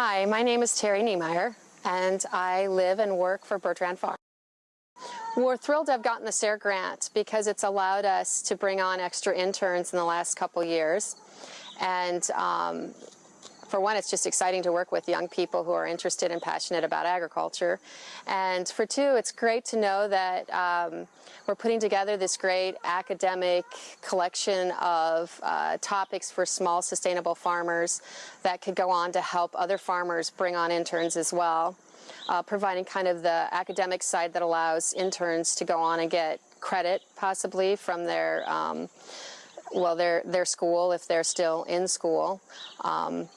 Hi, my name is Terry Niemeyer, and I live and work for Bertrand Farm. We're thrilled to have gotten the SARE grant because it's allowed us to bring on extra interns in the last couple years. And um, for one, it's just exciting to work with young people who are interested and passionate about agriculture. And for two, it's great to know that um, we're putting together this great academic collection of uh, topics for small sustainable farmers that could go on to help other farmers bring on interns as well. Uh, providing kind of the academic side that allows interns to go on and get credit possibly from their um, well their their school if they're still in school um,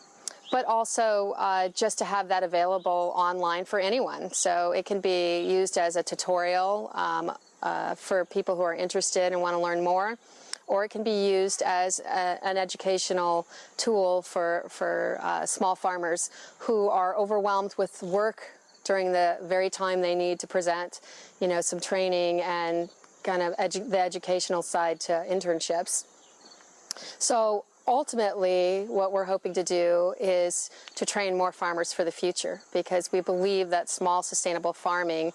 but also uh, just to have that available online for anyone. So it can be used as a tutorial um, uh, for people who are interested and want to learn more, or it can be used as a, an educational tool for, for uh, small farmers who are overwhelmed with work during the very time they need to present, you know, some training and kind of edu the educational side to internships. So ultimately, what we're hoping to do is to train more farmers for the future because we believe that small sustainable farming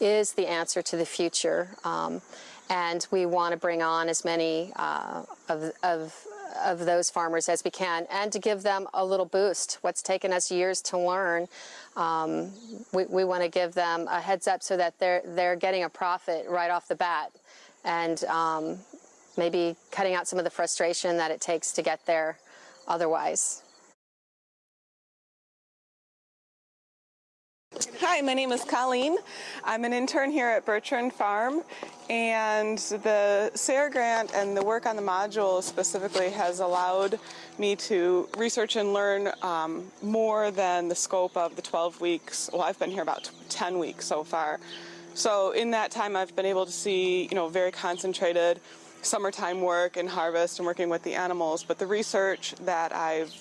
is the answer to the future. Um, and we want to bring on as many uh, of, of, of those farmers as we can and to give them a little boost. What's taken us years to learn, um, we, we want to give them a heads up so that they're, they're getting a profit right off the bat. And um, maybe cutting out some of the frustration that it takes to get there otherwise. Hi, my name is Colleen. I'm an intern here at Bertrand Farm and the SARE grant and the work on the module specifically has allowed me to research and learn um, more than the scope of the 12 weeks. Well, I've been here about 10 weeks so far. So in that time I've been able to see, you know, very concentrated summertime work and harvest and working with the animals, but the research that I've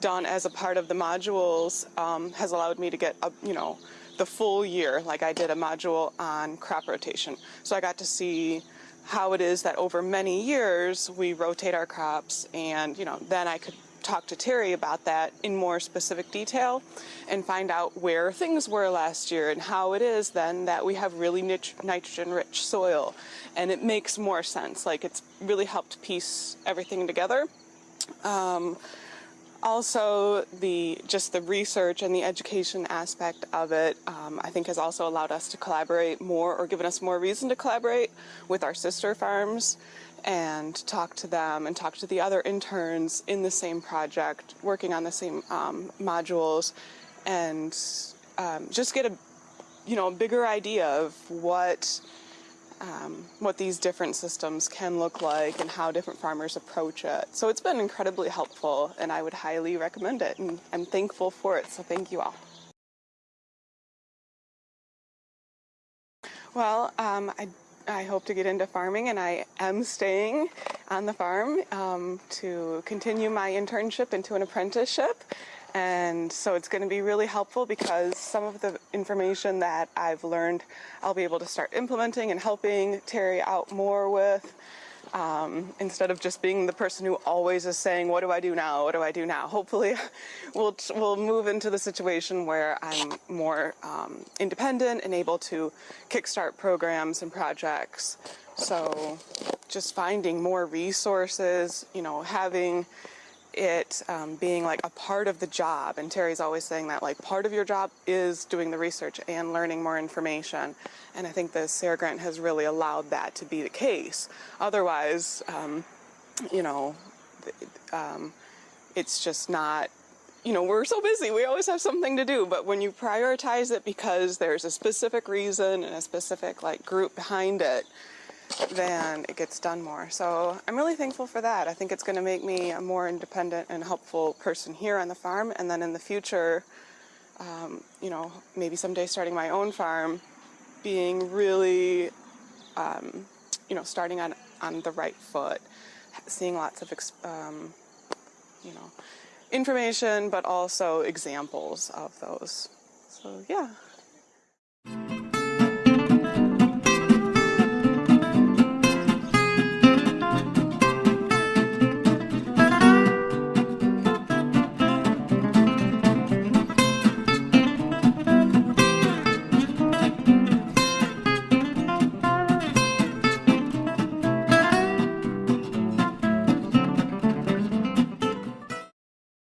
done as a part of the modules um, has allowed me to get, a, you know, the full year, like I did a module on crop rotation. So I got to see how it is that over many years we rotate our crops and, you know, then I could talk to Terry about that in more specific detail and find out where things were last year and how it is then that we have really nitrogen rich soil. And it makes more sense like it's really helped piece everything together. Um, also the just the research and the education aspect of it um, I think has also allowed us to collaborate more or given us more reason to collaborate with our sister farms and talk to them and talk to the other interns in the same project, working on the same um, modules, and um, just get a you know a bigger idea of what um, what these different systems can look like and how different farmers approach it. So it's been incredibly helpful, and I would highly recommend it, and I'm thankful for it. So thank you all. Well, um, I I hope to get into farming and I am staying on the farm um, to continue my internship into an apprenticeship. And so it's going to be really helpful because some of the information that I've learned I'll be able to start implementing and helping Terry out more with um, instead of just being the person who always is saying, what do I do now? What do I do now? Hopefully we'll, we'll move into the situation where I'm more um, independent and able to kickstart programs and projects. So just finding more resources, you know, having it um, being like a part of the job. And Terry's always saying that like part of your job is doing the research and learning more information. And I think the SARE grant has really allowed that to be the case. Otherwise, um, you know, um, it's just not, you know, we're so busy, we always have something to do, but when you prioritize it because there's a specific reason and a specific like group behind it, then it gets done more. So I'm really thankful for that. I think it's going to make me a more independent and helpful person here on the farm. And then in the future, um, you know, maybe someday starting my own farm, being really, um, you know, starting on, on the right foot, seeing lots of, um, you know, information, but also examples of those. So yeah.